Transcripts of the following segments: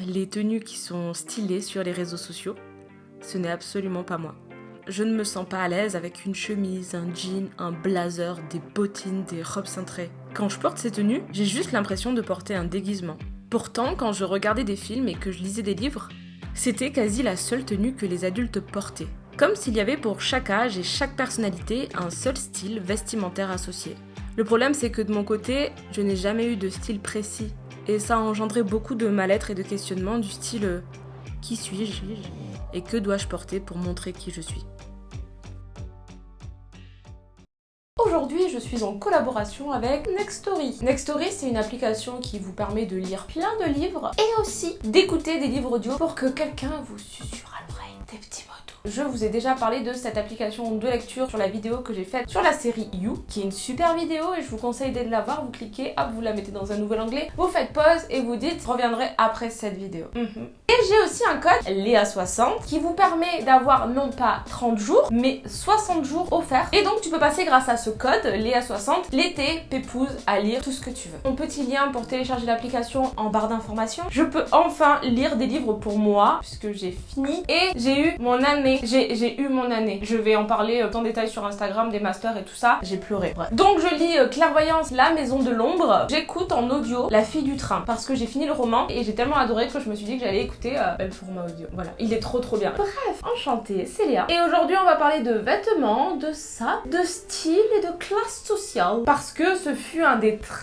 les tenues qui sont stylées sur les réseaux sociaux, ce n'est absolument pas moi. Je ne me sens pas à l'aise avec une chemise, un jean, un blazer, des bottines, des robes cintrées. Quand je porte ces tenues, j'ai juste l'impression de porter un déguisement. Pourtant, quand je regardais des films et que je lisais des livres, c'était quasi la seule tenue que les adultes portaient. Comme s'il y avait pour chaque âge et chaque personnalité un seul style vestimentaire associé. Le problème c'est que de mon côté, je n'ai jamais eu de style précis. Et ça a engendré beaucoup de mal-être et de questionnements du style euh, Qui suis-je Et que dois-je porter pour montrer qui je suis? Aujourd'hui, je suis en collaboration avec Nextory. Nextory, c'est une application qui vous permet de lire plein de livres et aussi d'écouter des livres audio pour que quelqu'un vous susurre l'oreille des petits mots je vous ai déjà parlé de cette application de lecture sur la vidéo que j'ai faite sur la série You, qui est une super vidéo et je vous conseille de la voir. Vous cliquez, hop, vous la mettez dans un nouvel onglet, vous faites pause et vous dites « reviendrai après cette vidéo mhm. Et j'ai aussi un code Léa60 qui vous permet d'avoir non pas 30 jours, mais 60 jours offerts. Et donc tu peux passer grâce à ce code Léa60 l'été pépouse à lire tout ce que tu veux. Mon petit lien pour télécharger l'application en barre d'informations. Je peux enfin lire des livres pour moi puisque j'ai fini et j'ai eu mon année j'ai eu mon année. Je vais en parler euh, en détail sur Instagram, des masters et tout ça. J'ai pleuré. Donc je lis euh, Clairvoyance, La Maison de l'Ombre. J'écoute en audio La Fille du Train parce que j'ai fini le roman et j'ai tellement adoré que je me suis dit que j'allais écouter euh, le format audio. Voilà, il est trop trop bien. Bref, enchantée, c'est Léa. Et aujourd'hui on va parler de vêtements, de ça, de style et de classe sociale parce que ce fut un des très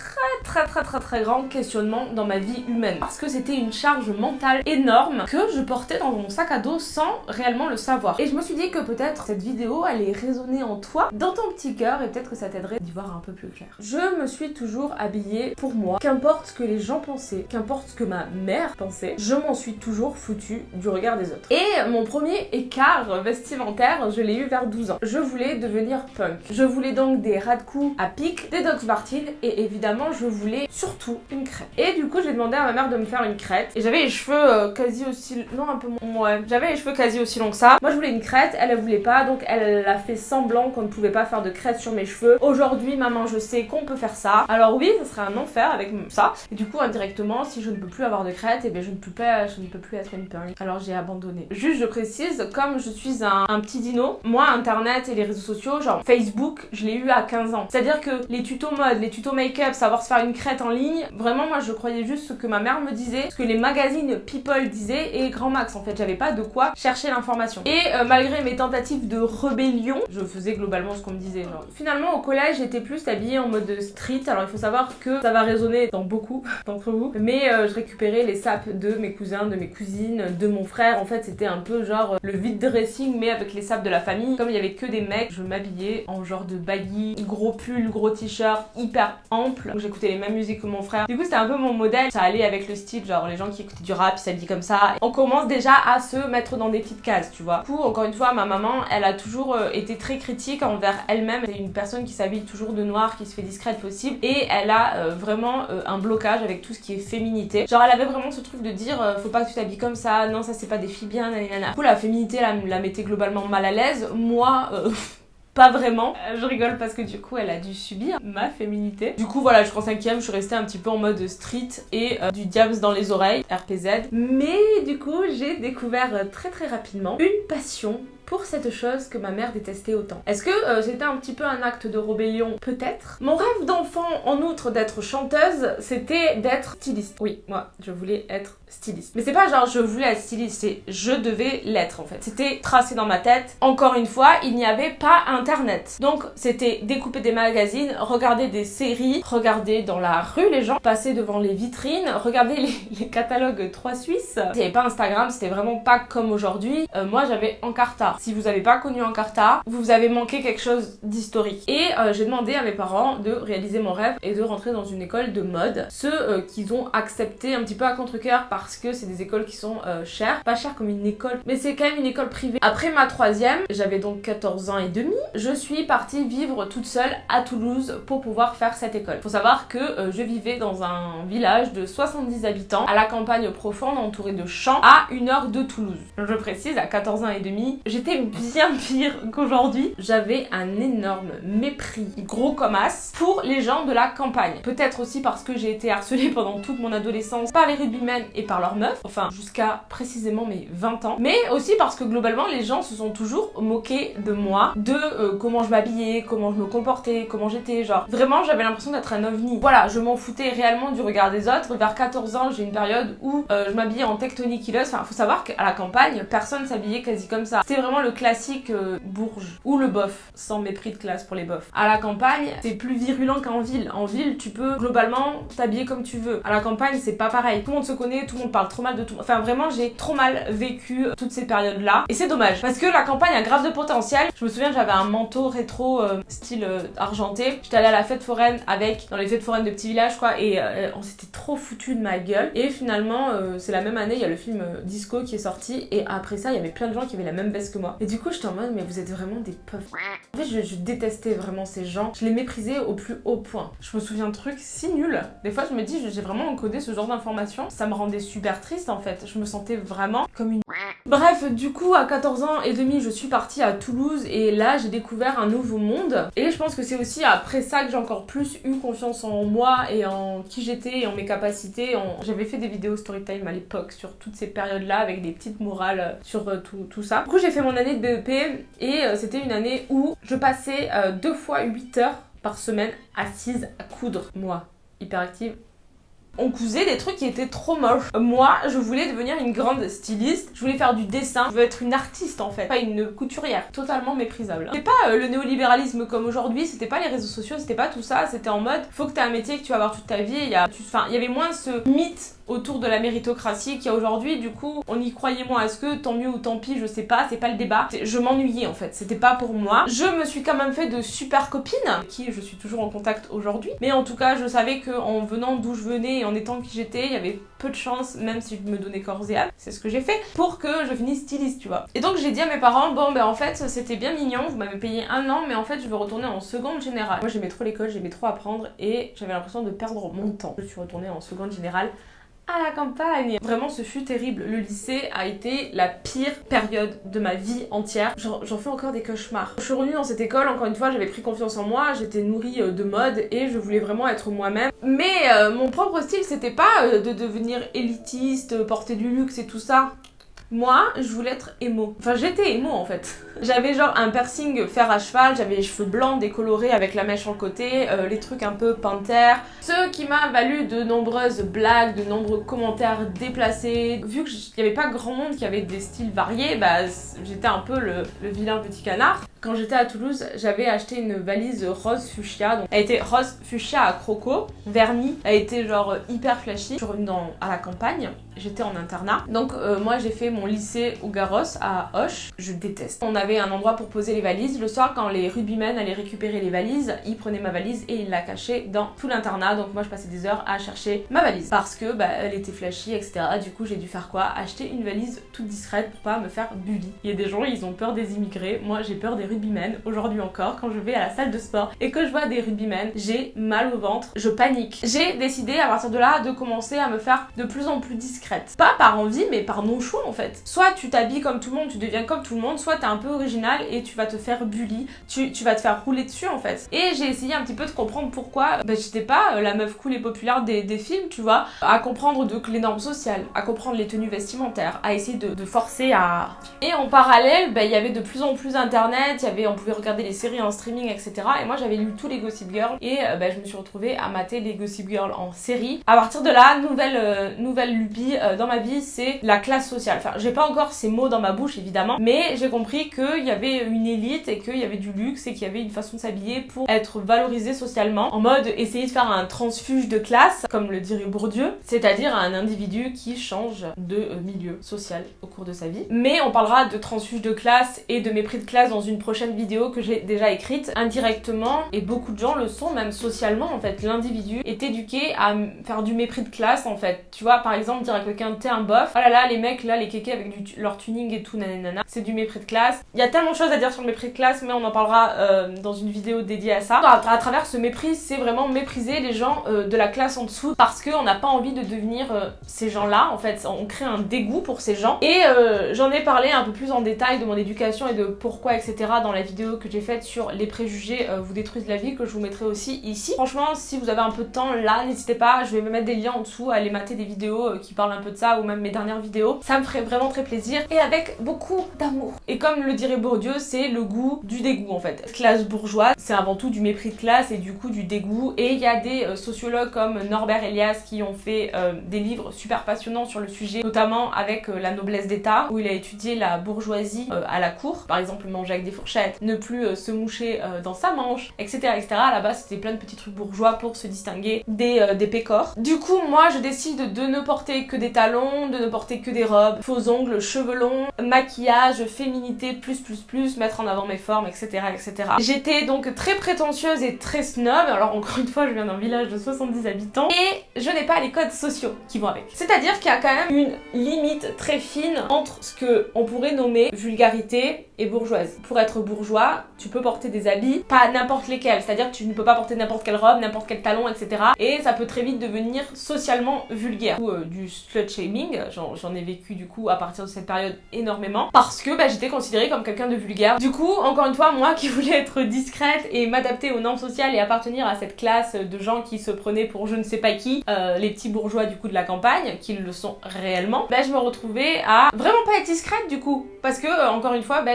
très très très très grands questionnements dans ma vie humaine parce que c'était une charge mentale énorme que je portais dans mon sac à dos sans réellement le savoir. Et je me suis dit que peut-être cette vidéo allait résonner en toi, dans ton petit cœur, et peut-être que ça t'aiderait d'y voir un peu plus clair. Je me suis toujours habillée pour moi, qu'importe ce que les gens pensaient, qu'importe ce que ma mère pensait, je m'en suis toujours foutue du regard des autres. Et mon premier écart vestimentaire, je l'ai eu vers 12 ans. Je voulais devenir punk. Je voulais donc des ras de coups à pic, des Doc Martens, et évidemment je voulais surtout une crête. Et du coup j'ai demandé à ma mère de me faire une crête, et j'avais les cheveux euh, quasi aussi... non un peu moins... ouais, j'avais les cheveux quasi aussi longs que ça. Moi je voulais une crête, elle, elle voulait pas, donc elle a fait semblant qu'on ne pouvait pas faire de crête sur mes cheveux. Aujourd'hui, maman, je sais qu'on peut faire ça. Alors oui, ça serait un enfer avec ça. Et du coup, indirectement, si je ne peux plus avoir de crête, et eh bien je ne peux je ne peux plus être une punk. Alors j'ai abandonné. Juste, je précise, comme je suis un, un, petit dino, moi, Internet et les réseaux sociaux, genre Facebook, je l'ai eu à 15 ans. C'est-à-dire que les tutos mode, les tutos make-up, savoir se faire une crête en ligne, vraiment, moi, je croyais juste ce que ma mère me disait, ce que les magazines People disaient et Grand Max. En fait, j'avais pas de quoi chercher l'information. Et euh, malgré mes tentatives de rébellion, je faisais globalement ce qu'on me disait. Finalement, au collège, j'étais plus habillée en mode street. Alors, il faut savoir que ça va résonner dans beaucoup d'entre vous. Mais euh, je récupérais les sapes de mes cousins, de mes cousines, de mon frère. En fait, c'était un peu genre euh, le vide dressing, mais avec les sapes de la famille. Comme il y avait que des mecs, je m'habillais en genre de baggy, gros pull, gros t-shirt, hyper ample. Donc, j'écoutais les mêmes musiques que mon frère. Du coup, c'était un peu mon modèle. Ça allait avec le style, genre les gens qui écoutaient du rap, ils s'habillaient comme ça. On commence déjà à se mettre dans des petites cases, tu vois. Coup, encore une fois, ma maman, elle a toujours euh, été très critique envers elle-même. C'est une personne qui s'habille toujours de noir, qui se fait discrète possible. Et elle a euh, vraiment euh, un blocage avec tout ce qui est féminité. Genre, elle avait vraiment ce truc de dire faut pas que tu t'habilles comme ça, non, ça c'est pas des filles bien, nanana. Du coup, la féminité, elle la mettait globalement mal à l'aise. Moi, pas vraiment. Je rigole parce que du coup elle a dû subir ma féminité. Du coup voilà, je crois cinquième, je suis restée un petit peu en mode street et euh, du diams dans les oreilles, RPZ. Mais du coup j'ai découvert euh, très très rapidement une passion pour cette chose que ma mère détestait autant. Est-ce que euh, c'était un petit peu un acte de rébellion? Peut-être. Mon rêve d'enfant, en outre d'être chanteuse, c'était d'être styliste. Oui, moi, je voulais être styliste. Mais c'est pas genre je voulais être styliste, c'est je devais l'être en fait. C'était tracé dans ma tête. Encore une fois, il n'y avait pas internet. Donc c'était découper des magazines, regarder des séries, regarder dans la rue les gens, passer devant les vitrines, regarder les, catalogues 3 Suisses. Avait pas Instagram, c'était vraiment pas comme aujourd'hui. Euh, moi j'avais Encarta. Si vous n'avez pas connu Encarta, vous avez manqué quelque chose d'historique. Et euh, j'ai demandé à mes parents de réaliser mon rêve et de rentrer dans une école de mode. Ceux euh, qu'ils ont accepté un petit peu à contre-coeur parce que c'est des écoles qui sont euh, chères. Pas chères comme une école, mais c'est quand même une école privée. Après ma troisième, j'avais donc 14 ans et demi, je suis partie vivre toute seule à Toulouse pour pouvoir faire cette école. Faut savoir que je vivais dans un village de 70 habitants à la campagne profonde entourée de champs à une heure de Toulouse. Je précise, à 14 ans et demi, j'étais j'étais bien pire qu'aujourd'hui. J'avais un énorme mépris, gros comme as, pour les gens de la campagne. Peut-être aussi parce que j'ai été harcelée pendant toute mon adolescence par les rugbymen et par leurs meufs, enfin jusqu'à précisément mes 20 ans. Mais aussi parce que globalement les gens se sont toujours moqués de moi, de euh, comment je m'habillais, comment je me comportais, comment j'étais, genre vraiment j'avais l'impression d'être un ovni. Voilà, je m'en foutais réellement du regard des autres. Vers 14 ans, j'ai une période où euh, je m'habillais en tectoniquileuse. Enfin, faut savoir qu'à la campagne, personne s'habillait quasi comme ça. C'était vraiment le classique euh, bourge ou le bof, sans mépris de classe pour les bofs. À la campagne, c'est plus virulent qu'en ville. En ville, tu peux globalement t'habiller comme tu veux. À la campagne, c'est pas pareil. Tout le monde se connaît, tout le monde parle trop mal de tout. Enfin, vraiment, j'ai trop mal vécu toutes ces périodes-là. Et c'est dommage parce que la campagne a grave de potentiel. Je me souviens, j'avais un manteau rétro euh, style argenté. J'étais allée à la fête foraine avec, dans les fêtes foraines de petits villages, quoi, et on s'était trop foutu de ma gueule. Et finalement, c'est la même année, il y a le film Disco qui est sorti, et après ça, il y avait plein de gens qui avaient la même veste que moi. Et du coup, j'étais en mode, mais vous êtes vraiment des puffs. En fait, je, détestais vraiment ces gens. Je les méprisais au plus haut point. Je me souviens de trucs si nuls. Des fois, je me dis, j'ai vraiment encodé ce genre d'informations. Ça me rendait super triste en fait. Je me sentais vraiment comme une Bref, du coup, à 14 ans et demi, je suis partie à Toulouse et là, j'ai découvert un nouveau monde. Et je pense que c'est aussi après ça que j'ai encore plus eu confiance en moi et en qui j'étais et en mes capacités. J'avais fait des vidéos storytime à l'époque sur toutes ces périodes-là avec des petites morales sur euh, tout, tout, ça. Du coup, j'ai fait mon année de BEP et euh, c'était une année où je passais euh, deux fois 8 heures par semaine assise à coudre. Moi, hyperactive, on cousait des trucs qui étaient trop moches. Moi, je voulais devenir une grande styliste, je voulais faire du dessin, je veux être une artiste en fait, pas une couturière, totalement méprisable. C'était pas euh, le néolibéralisme comme aujourd'hui, c'était pas les réseaux sociaux, c'était pas tout ça, c'était en mode faut que t'aies un métier que tu vas avoir toute ta vie, il y a, il y avait moins ce mythe autour de la méritocratie qu'il y a aujourd'hui. Du coup, on y croyait moins. Est-ce que tant mieux ou tant pis, je sais pas, c'est pas le débat. Je m'ennuyais en fait, c'était pas pour moi. Je me suis quand même fait de super copines, qui je suis toujours en contact aujourd'hui. Mais en tout cas, je savais qu'en venant d'où je venais et en étant qui j'étais, il y avait peu de chance, même si je me donnais corps et âme, c'est ce que j'ai fait, pour que je finisse styliste, tu vois. Et donc j'ai dit à mes parents, bon ben en fait c'était bien mignon, vous m'avez payé un an, mais en fait je veux retourner en seconde générale. Moi j'aimais trop l'école, j'aimais trop apprendre et j'avais l'impression de perdre mon temps. Je suis retournée en seconde générale à la campagne. Vraiment, ce fut terrible. Le lycée a été la pire période de ma vie entière. J'en fais encore des cauchemars. Je suis revenue dans cette école, encore une fois, j'avais pris confiance en moi, j'étais nourrie euh, de mode et je voulais vraiment être moi-même. Mais euh, mon propre style, c'était pas euh, de devenir élitiste, porter du luxe et tout ça. Moi, je voulais être émo. Enfin, j'étais émo en fait. J'avais genre un piercing fer à cheval, j'avais les cheveux blancs décolorés avec la mèche en côté, euh, les trucs un peu panthère. Ce qui m'a valu de nombreuses blagues, de nombreux commentaires déplacés. Vu qu'il n'y avait pas grand monde qui avait des styles variés, bah j'étais un peu le, le vilain petit canard. Quand j'étais à Toulouse, j'avais acheté une valise rose fuchsia. Donc, elle était rose fuchsia à croco, vernis. Elle était genre hyper flashy. Je suis revenue dans, à la campagne. J'étais en internat. Donc euh, moi j'ai fait mon lycée au Garros à Hoche. Je déteste. Avait un endroit pour poser les valises. Le soir quand les rugbymen allaient récupérer les valises, ils prenaient ma valise et ils la cachaient dans tout l'internat. Donc moi je passais des heures à chercher ma valise. Parce que bah, elle était flashy, etc. Du coup j'ai dû faire quoi? Acheter une valise toute discrète pour pas me faire bully. Il y a des gens, ils ont peur des immigrés. Moi j'ai peur des rugbymen aujourd'hui encore quand je vais à la salle de sport et que je vois des rugbymen, j'ai mal au ventre, je panique. J'ai décidé à partir de là de commencer à me faire de plus en plus discrète. Pas par envie mais par non choix en fait. Soit tu t'habilles comme tout le monde, tu deviens comme tout le monde, soit t'es un peu original et tu vas te faire bully, tu, tu vas te faire rouler dessus en fait. Et j'ai essayé un petit peu de comprendre pourquoi ben, j'étais pas euh, la meuf cool et populaire des, des, films, tu vois, à comprendre donc les normes sociales, à comprendre les tenues vestimentaires, à essayer de, de forcer à... Et en parallèle, ben, il y avait de plus en plus internet, y avait, on pouvait regarder les séries en streaming, etc. Et moi j'avais lu tous les Gossip Girl et euh, bah, je me suis retrouvée à mater les Gossip Girl en série. À partir de là, nouvelle, euh, nouvelle lubie euh, dans ma vie, c'est la classe sociale. Enfin, j'ai pas encore ces mots dans ma bouche évidemment, mais j'ai compris qu'il y avait une élite et qu'il y avait du luxe et qu'il y avait une façon de s'habiller pour être valorisé socialement, en mode essayer de faire un transfuge de classe, comme le dirait Bourdieu, c'est-à-dire un individu qui change de milieu social au cours de sa vie. Mais on parlera de transfuge de classe et de mépris de classe dans une prochaine vidéo que j'ai déjà écrite indirectement et beaucoup de gens le sont même socialement en fait l'individu est éduqué à faire du mépris de classe en fait tu vois par exemple dire à quelqu'un t'es un bof. Oh là là, les mecs là, les kékés avec leur tuning et tout, nanana, c'est du mépris de classe. Il y a tellement de choses à dire sur le mépris de classe, mais on en parlera euh, dans une vidéo dédiée à ça. À, travers ce mépris, c'est vraiment mépriser les gens euh, de la classe en dessous parce qu'on n'a pas envie de devenir euh, ces gens-là. En fait, on crée un dégoût pour ces gens. Et j'en ai parlé un peu plus en détail de mon éducation et de pourquoi, etc. dans la vidéo que j'ai faite sur les préjugés vous détruisent la vie, que je vous mettrai aussi ici. Franchement, si vous avez un peu de temps là, n'hésitez pas, je vais me mettre des liens en dessous à aller mater des vidéos qui parlent un peu de ça ou même mes dernières vidéos. Ça me ferait vraiment très plaisir et avec beaucoup d'amour. Et comme le Bourdieu, c'est le goût du dégoût en fait. Classe bourgeoise, c'est avant tout du mépris de classe et du coup du dégoût. Et il y a des euh, sociologues comme Norbert Elias qui ont fait euh, des livres super passionnants sur le sujet, notamment avec euh, La noblesse d'État, où il a étudié la bourgeoisie à la cour. Par exemple, manger avec des fourchettes, ne plus se moucher dans sa manche, etc. etc. Base, c'était plein de petits trucs bourgeois pour se distinguer des, des pécores. Du coup, moi, je décide de ne porter que des talons, de ne porter que des robes, faux ongles, cheveux longs, maquillage, féminité, plus plus plus, mettre en avant mes formes, etc. etc. J'étais donc très prétentieuse et très snob, alors encore une fois je viens d'un village de 70 habitants, et je n'ai pas les codes sociaux qui vont avec. C'est-à-dire qu'il y a quand même une limite très fine entre ce que on pourrait nommer vulgarité et bourgeoise. Pour être bourgeois, tu peux porter des habits, pas n'importe lesquels, c'est-à-dire que tu ne peux pas porter n'importe quelle robe, n'importe quel talon, etc. Et ça peut très vite devenir socialement vulgaire. Ou euh, du slut shaming, j'en ai vécu du coup à partir de cette période énormément, parce que bah, j'étais considérée comme quelqu'un de vulgaire. Du coup, encore une fois, moi qui voulais être discrète et m'adapter aux normes sociales et appartenir à cette classe de gens qui se prenaient pour je ne sais pas qui, euh, les petits bourgeois du coup de la campagne, qui le sont réellement, bah, je me retrouvais à vraiment pas être discrète du coup. Parce que, euh, encore une fois, bah,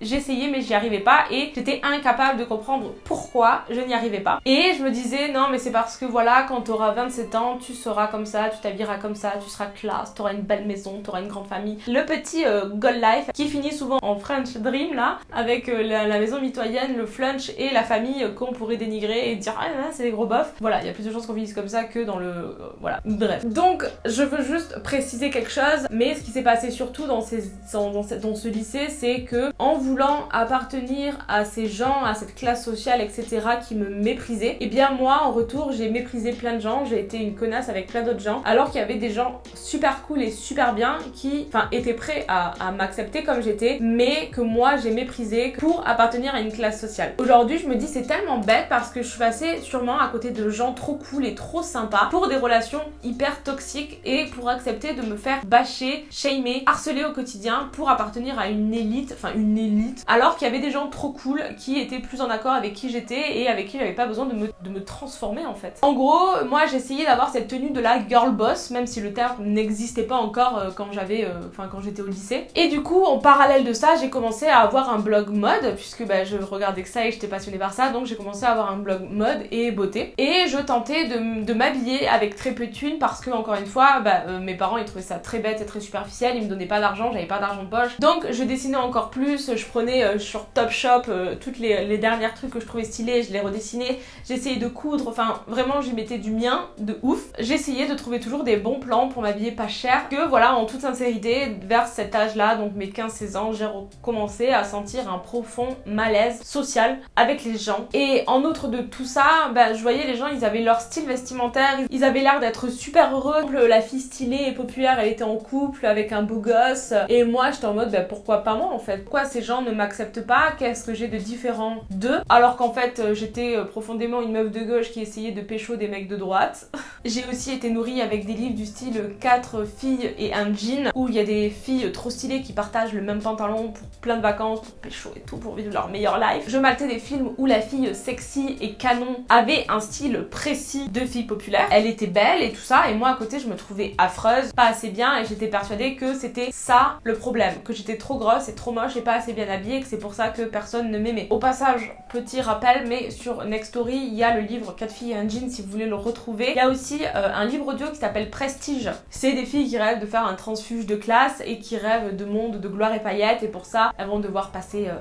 j'essayais mais j'y arrivais pas et j'étais incapable de comprendre pourquoi je n'y arrivais pas. Et je me disais, non mais c'est parce que voilà, quand tu auras 27 ans, tu seras comme ça, tu t'habilleras comme ça, tu seras classe, tu auras une belle maison, tu auras une grande famille. Le petit euh, goal life qui finit souvent en Dream là, avec la, la, maison mitoyenne, le flunch et la famille qu'on pourrait dénigrer et dire ah là, c'est des gros bofs. Voilà, il y a plus de chances qu'on finisse comme ça que dans le... Euh, voilà, bref. Donc je veux juste préciser quelque chose, mais ce qui s'est passé surtout dans, ces, dans, dans ce lycée, c'est que en voulant appartenir à ces gens, à cette classe sociale, etc., qui me méprisaient, et eh bien moi, en retour, j'ai méprisé plein de gens, j'ai été une connasse avec plein d'autres gens, alors qu'il y avait des gens super cool et super bien qui, enfin, étaient prêts à m'accepter comme j'étais, mais que moi, j'ai méprisé pour appartenir à une classe sociale. Aujourd'hui, je me dis, c'est tellement bête parce que je suis passée sûrement à côté de gens trop cool et trop sympas pour des relations hyper toxiques et pour accepter de me faire bâcher, shamer, harceler au quotidien pour appartenir à une élite, enfin une élite alors qu'il y avait des gens trop cool qui étaient plus en accord avec qui j'étais et avec qui j'avais pas besoin de me, de me, transformer en fait. En gros, moi j'essayais d'avoir cette tenue de la girl boss, même si le terme n'existait pas encore euh, quand j'avais, euh, enfin quand j'étais au lycée. Et du coup, en parallèle de ça, j'ai à avoir un blog mode, puisque bah, je regardais que ça et j'étais passionnée par ça, donc j'ai commencé à avoir un blog mode et beauté. Et je tentais de, de m'habiller avec très peu de thunes parce que, encore une fois, bah, euh, mes parents ils trouvaient ça très bête et très superficiel, ils me donnaient pas d'argent, j'avais pas d'argent de poche. Donc je dessinais encore plus, je prenais euh, sur Topshop euh, toutes les, les dernières trucs que je trouvais stylés, je les redessinais, j'essayais de coudre, enfin vraiment j'y mettais du mien de ouf. J'essayais de trouver toujours des bons plans pour m'habiller pas cher, que voilà en toute sincérité, vers cet âge-là, donc mes 15-16 ans, j'ai recommencé à sentir un profond malaise social avec les gens. Et en outre de tout ça, bah, je voyais les gens, ils avaient leur style vestimentaire, ils avaient l'air d'être super heureux. La fille stylée et populaire, elle était en couple avec un beau gosse. Et moi, j'étais en mode, bah, pourquoi pas moi en fait? Pourquoi ces gens ne m'acceptent pas? Qu'est-ce que j'ai de différent d'eux? Alors qu'en fait, euh, j'étais euh, profondément une meuf de gauche qui essayait de pécho des mecs de droite. j'ai aussi été nourrie avec des livres du style 4 filles et un jean, où il y a des filles trop stylées qui partagent le même pantalon pour plein de vacances, pour pécho et tout, pour vivre leur meilleure life. Je maltais des films où la fille sexy et canon avait un style précis de fille populaire. Elle était belle et tout ça, et moi à côté, je me trouvais affreuse, pas assez bien, et j'étais persuadée que c'était ça le problème, que j'étais trop grosse et trop moche et pas assez bien habillée, que c'est pour ça que personne ne m'aimait. Au passage, petit rappel, mais sur Nextory, il y a le livre 4 filles et un jean si vous voulez le retrouver. Il y a aussi euh, un livre audio qui s'appelle Prestige. C'est des filles qui rêvent de faire un transfuge de classe et qui rêvent de monde, de gloire et paillettes et pour ça, elles vont devoir passer... Euh,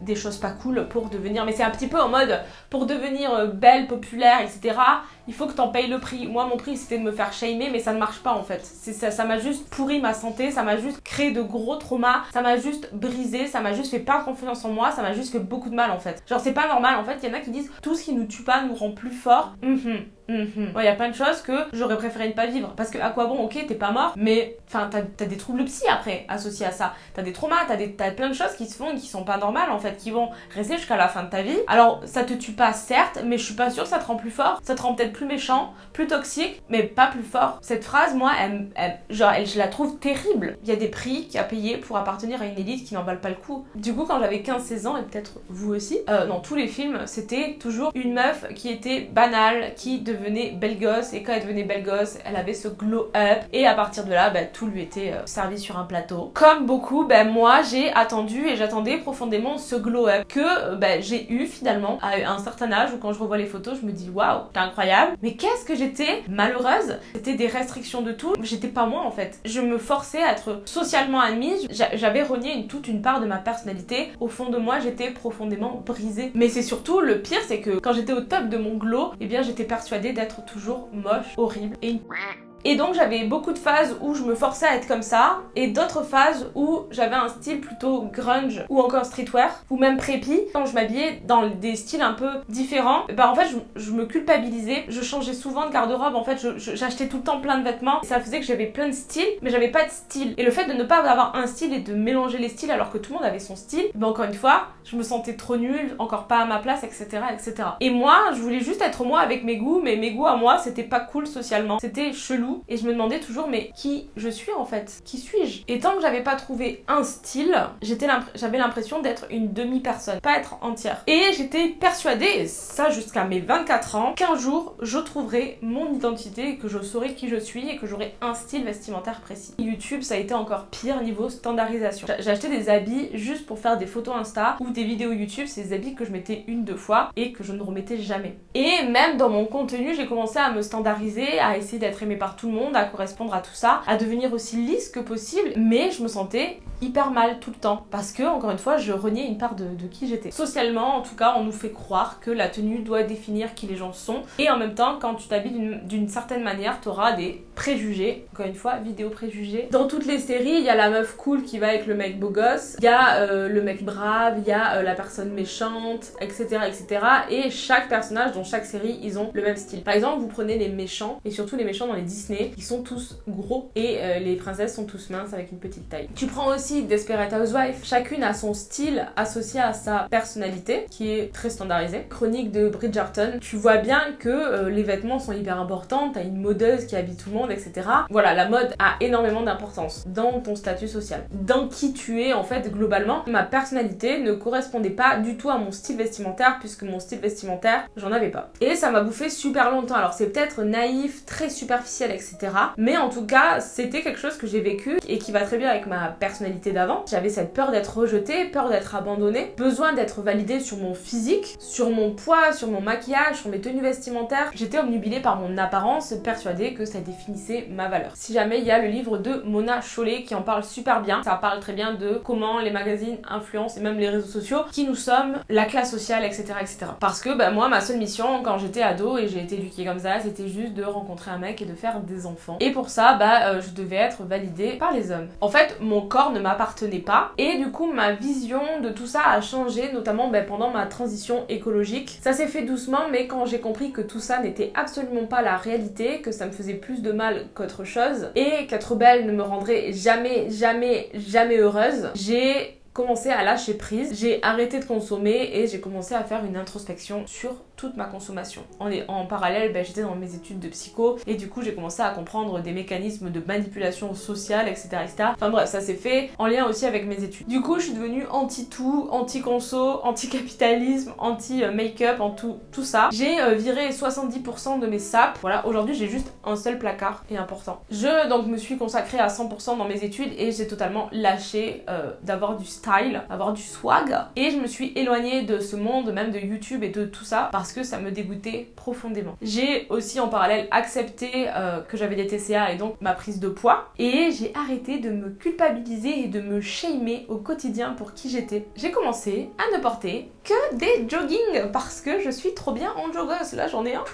des choses pas cool pour devenir mais c'est un petit peu en mode pour devenir euh, belle, populaire, etc il faut que t'en payes le prix. Moi, mon prix, c'était de me faire shamer, mais ça ne marche pas en fait. Ça, m'a juste pourri ma santé, ça m'a juste créé de gros traumas, ça m'a juste brisé, ça m'a juste fait perdre confiance en moi, ça m'a juste fait beaucoup de mal en fait. Genre, c'est pas normal en fait, il y en a qui disent tout ce qui nous tue pas nous rend plus fort. Mhm. Mhm. Il y a plein de choses que j'aurais préféré ne pas vivre. Parce que à quoi bon, ok, t'es pas mort, mais enfin, t'as des troubles psy après associés à ça. T'as des traumas, t'as as plein de choses qui se font qui sont pas normales en fait, qui vont rester jusqu'à la fin de ta vie. Alors, ça te tue pas, certes, mais je suis pas sûre que ça te rend plus fort. Ça te rend peut-être plus méchant, plus toxique, mais pas plus fort. Cette phrase, moi, je la trouve terrible. Il y a des prix a payé pour appartenir à une élite qui n'en valent pas le coup. Du coup, quand j'avais 15-16 ans, et peut-être vous aussi, euh, dans tous les films, c'était toujours une meuf qui était banale, qui devenait belle gosse et quand elle devenait belle gosse, elle avait ce glow up et à partir de là, bah, tout lui était euh, servi sur un plateau. Comme beaucoup, bah, moi j'ai attendu et j'attendais profondément ce glow up que bah, j'ai eu finalement à un certain âge où quand je revois les photos, je me dis waouh, c'est incroyable. Mais qu'est-ce que j'étais malheureuse C'était des restrictions de tout. J'étais pas moi en fait. Je me forçais à être socialement admise. J'avais renié toute une part de ma personnalité. Au fond de moi, j'étais profondément brisée. Mais c'est surtout le pire, c'est que quand j'étais au top de mon glow, eh bien j'étais persuadée d'être toujours moche, horrible et et donc j'avais beaucoup de phases où je me forçais à être comme ça, et d'autres phases où j'avais un style plutôt grunge ou encore streetwear, ou même preppy. Quand je m'habillais dans des styles un peu différents, bah en fait je, me culpabilisais, je changeais souvent de garde-robe, en fait j'achetais tout le temps plein de vêtements, et ça faisait que j'avais plein de styles, mais j'avais pas de style. Et le fait de ne pas avoir un style et de mélanger les styles alors que tout le monde avait son style, bah encore une fois, je me sentais trop nulle, encore pas à ma place, etc. etc. Et moi, je voulais juste être moi avec mes goûts, mais mes goûts à moi, c'était pas cool socialement, c'était chelou et je me demandais toujours mais qui je suis en fait? Qui suis-je? Et tant que j'avais pas trouvé un style, j'avais l'impression d'être une demi-personne, pas être entière. Et j'étais persuadée, ça jusqu'à mes 24 ans, qu'un jour je trouverais mon identité que je saurais qui je suis et que j'aurais un style vestimentaire précis. YouTube ça a été encore pire niveau standardisation. J'ai acheté des habits juste pour faire des photos Insta ou des vidéos YouTube, c'est des habits que je mettais une, deux fois et que je ne remettais jamais. Et même dans mon contenu, j'ai commencé à me standardiser, à essayer d'être aimée par tout le monde, à correspondre à tout ça, à devenir aussi lisse que possible, mais je me sentais hyper mal tout le temps parce que encore une fois je reniais une part de, qui j'étais. Socialement en tout cas on nous fait croire que la tenue doit définir qui les gens sont et en même temps quand tu t'habilles d'une certaine manière tu auras des préjugés. Encore une fois vidéo préjugés. Dans toutes les séries il y a la meuf cool qui va avec le mec beau gosse, il y a euh, le mec brave, il y a euh, la personne méchante etc etc et chaque personnage dans chaque série ils ont le même style. Par exemple vous prenez les méchants et surtout les méchants dans les Disney ils sont tous gros et euh, les princesses sont tous minces avec une petite taille. Tu prends aussi Desperate Housewives, chacune a son style associé à sa personnalité qui est très standardisé. Chronique de Bridgerton, tu vois bien que euh, les vêtements sont hyper importants, t'as une modeuse qui habille tout le monde, etc. Voilà, la mode a énormément d'importance dans ton statut social. Dans qui tu es en fait globalement, ma personnalité ne correspondait pas du tout à mon style vestimentaire puisque mon style vestimentaire, j'en avais pas. Et ça m'a bouffé super longtemps. Alors c'est peut-être naïf, très superficiel, etc. Mais en tout cas, c'était quelque chose que j'ai vécu et qui va très bien avec ma personnalité d'avant. J'avais cette peur d'être rejetée, peur d'être abandonnée, besoin d'être validée sur mon physique, sur mon poids, sur mon maquillage, sur mes tenues vestimentaires. J'étais omnubilée par mon apparence, persuadée que ça définissait ma valeur. Si jamais il y a le livre de Mona Chollet qui en parle super bien, ça parle très bien de comment les magazines influencent et même les réseaux sociaux, qui nous sommes, la classe sociale, etc. etc. Parce que bah, moi, ma seule mission quand j'étais ado et j'ai été éduquée comme ça, c'était juste de rencontrer un mec et de faire enfants. Et pour ça, bah, euh, je devais être validée par les hommes. En fait, mon corps ne m'a m'appartenait pas. Et du coup, ma vision de tout ça a changé, notamment ben, pendant ma transition écologique. Ça s'est fait doucement, mais quand j'ai compris que tout ça n'était absolument pas la réalité, que ça me faisait plus de mal qu'autre chose, et qu'être belle ne me rendrait jamais, jamais, jamais heureuse, j'ai commencé à lâcher prise, j'ai arrêté de consommer et j'ai commencé à faire une introspection sur toute ma consommation. En, en parallèle, ben, j'étais dans mes études de psycho et du coup j'ai commencé à comprendre des mécanismes de manipulation sociale, etc. Enfin bref, ça s'est fait en lien aussi avec mes études. Du coup, je suis devenue anti-tout, anti-conso, anti-capitalisme, anti-make-up, en tout, tout ça. J'ai euh, viré 70% de mes sapes. Voilà, aujourd'hui j'ai juste un seul placard et important. Je donc me suis consacrée à 100% dans mes études et j'ai totalement lâché euh, d'avoir du style, d'avoir du swag. Et je me suis éloignée de ce monde, même de YouTube et de tout ça, parce que ça me dégoûtait profondément. J'ai aussi en parallèle accepté euh, que j'avais des TCA et donc ma prise de poids et j'ai arrêté de me culpabiliser et de me shamer au quotidien pour qui j'étais. J'ai commencé à ne porter que des joggings parce que je suis trop bien en joggers. Là j'en ai un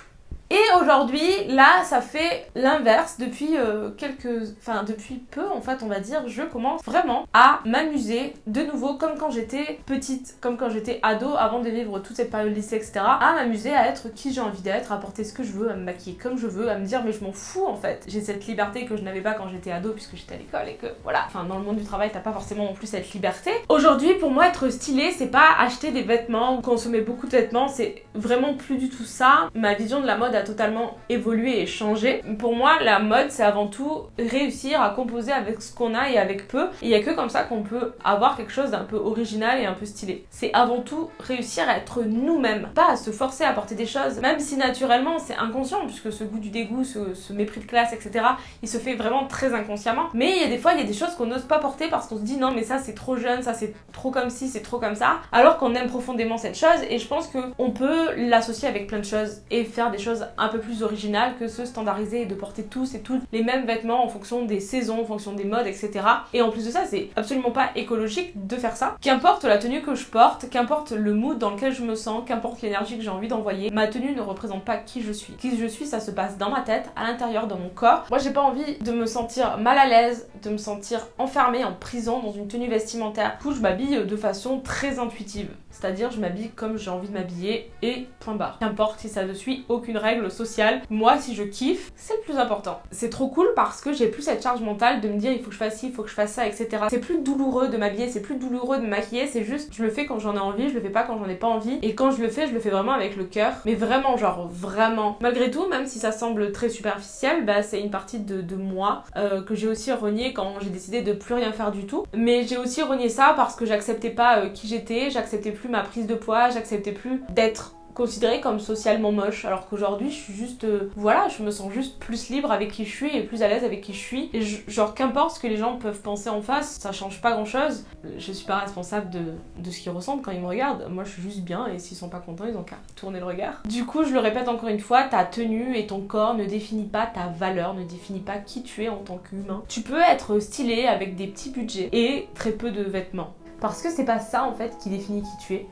Et aujourd'hui, là, ça fait l'inverse. Depuis euh, quelques... Enfin, depuis peu, en fait, on va dire, je commence vraiment à m'amuser de nouveau, comme quand j'étais petite, comme quand j'étais ado, avant de vivre toute cette période lycée, etc. À m'amuser à être qui j'ai envie d'être, à porter ce que je veux, à me maquiller comme je veux, à me dire, mais je m'en fous, en fait. J'ai cette liberté que je n'avais pas quand j'étais ado, puisque j'étais à l'école et que, voilà. Enfin, dans le monde du travail, t'as pas forcément non plus cette liberté. Aujourd'hui, pour moi, être stylé, c'est pas acheter des vêtements ou consommer beaucoup de vêtements, c'est vraiment plus du tout ça. Ma vision de la mode a totalement évolué et changé. Pour moi, la mode, c'est avant tout réussir à composer avec ce qu'on a et avec peu. Il y a que comme ça qu'on peut avoir quelque chose d'un peu original et un peu stylé. C'est avant tout réussir à être nous-mêmes, pas à se forcer à porter des choses, même si naturellement c'est inconscient, puisque ce goût du dégoût, ce, mépris de classe, etc., il se fait vraiment très inconsciemment. Mais il y a des fois, il y a des choses qu'on n'ose pas porter parce qu'on se dit non, mais ça c'est trop jeune, ça c'est trop comme ci, c'est trop comme ça, alors qu'on aime profondément cette chose. Et je pense qu'on peut l'associer avec plein de choses et faire des choses un peu plus originales que se standardiser et de porter tous et toutes les mêmes vêtements en fonction des saisons, en fonction des modes, etc. Et en plus de ça, c'est absolument pas écologique de faire ça. Qu'importe la tenue que je porte, qu'importe le mood dans lequel je me sens, qu'importe l'énergie que j'ai envie d'envoyer, ma tenue ne représente pas qui je suis. Qui je suis, ça se passe dans ma tête, à l'intérieur, dans mon corps. Moi, j'ai pas envie de me sentir mal à l'aise, de me sentir enfermée en prison dans une tenue vestimentaire. Du coup, je m'habille de façon très intuitive. C'est-à-dire, je m'habille comme j'ai envie de m'habiller et point barre. Qu'importe si ça ne suit aucune règle sociale. Moi, si je kiffe, c'est le plus important. C'est trop cool parce que j'ai plus cette charge mentale de me dire il faut que je fasse ci, il faut que je fasse ça, etc. C'est plus douloureux de m'habiller, c'est plus douloureux de me maquiller, c'est juste je le fais quand j'en ai envie, je le fais pas quand j'en ai pas envie. Et quand je le fais, je le fais vraiment avec le cœur. Mais vraiment, genre vraiment. Malgré tout, même si ça semble très superficiel, bah c'est une partie de, moi euh, que j'ai aussi renié quand j'ai décidé de plus rien faire du tout. Mais j'ai aussi renié ça parce que j'acceptais pas euh, qui j'étais, j'acceptais plus ma prise de poids, j'acceptais plus d'être considérée comme socialement moche. Alors qu'aujourd'hui je suis juste euh, voilà je me sens juste plus libre avec qui je suis et plus à l'aise avec qui je suis. Et genre qu'importe ce que les gens peuvent penser en face ça change pas grand chose je suis pas responsable de, de ce qu'ils ressentent quand ils me regardent. Moi je suis juste bien et s'ils sont pas contents ils ont qu'à tourner le regard. Du coup je le répète encore une fois ta tenue et ton corps ne définit pas ta valeur ne définit pas qui tu es en tant qu'humain. Tu peux être stylé avec des petits budgets et très peu de vêtements parce que c'est pas ça en fait qui définit qui tu es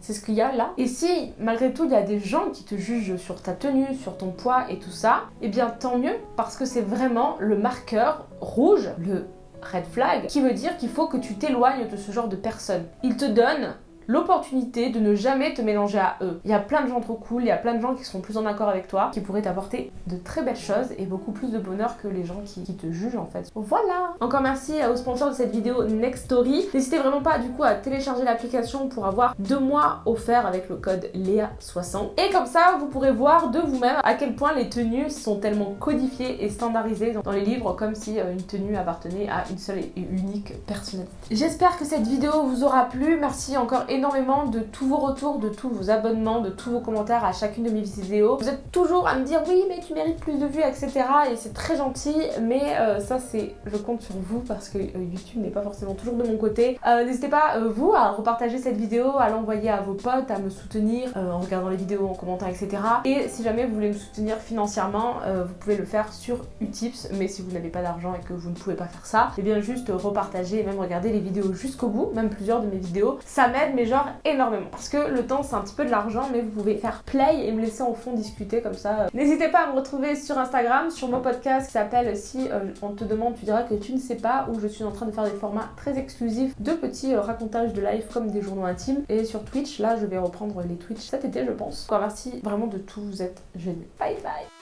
c'est ce qu'il y a là. Et si malgré tout il y a des gens qui te jugent sur ta tenue, sur ton poids et tout ça, eh bien tant mieux parce que c'est vraiment le marqueur rouge, le red flag, qui veut dire qu'il faut que tu t'éloignes de ce genre de personnes. Il te donne l'opportunité de ne jamais te mélanger à eux. Il y a plein de gens trop cool, il y a plein de gens qui seront plus en accord avec toi, qui pourraient t'apporter de très belles choses et beaucoup plus de bonheur que les gens qui, te jugent en fait. Voilà Encore merci aux sponsors de cette vidéo Nextory. N'hésitez vraiment pas du coup à télécharger l'application pour avoir deux mois offerts avec le code LEA60. Et comme ça, vous pourrez voir de vous-même à quel point les tenues sont tellement codifiées et standardisées dans les livres comme si euh, une tenue appartenait à une seule et unique personnalité. J'espère que cette vidéo vous aura plu. Merci encore énormément énormément de tous vos retours, de tous vos abonnements, de tous vos commentaires à chacune de mes vidéos. Vous êtes toujours à me dire oui mais tu mérites plus de vues etc et c'est très gentil mais euh, ça c'est je compte sur vous parce que euh, YouTube n'est pas forcément toujours de mon côté. Euh, n'hésitez pas vous à repartager cette vidéo, à l'envoyer à vos potes, à me soutenir en regardant les vidéos, en commentant etc. Et si jamais vous voulez me soutenir financièrement vous pouvez le faire sur Utips mais si vous n'avez pas d'argent et que vous ne pouvez pas faire ça et eh bien juste repartager et même regarder les vidéos jusqu'au bout, même plusieurs de mes vidéos. Ça m'aide mais genre énormément. Parce que le temps c'est un petit peu de l'argent mais vous pouvez faire play et me laisser en fond discuter comme ça. N'hésitez pas à me retrouver sur Instagram, sur mon podcast qui s'appelle Si euh, on te demande, tu diras que tu ne sais pas, où je suis en train de faire des formats très exclusifs de petits euh, racontages de live comme des journaux intimes. Et sur Twitch, là je vais reprendre les Twitch cet été je pense. Quoi, merci vraiment de tout, vous êtes génial. Bye bye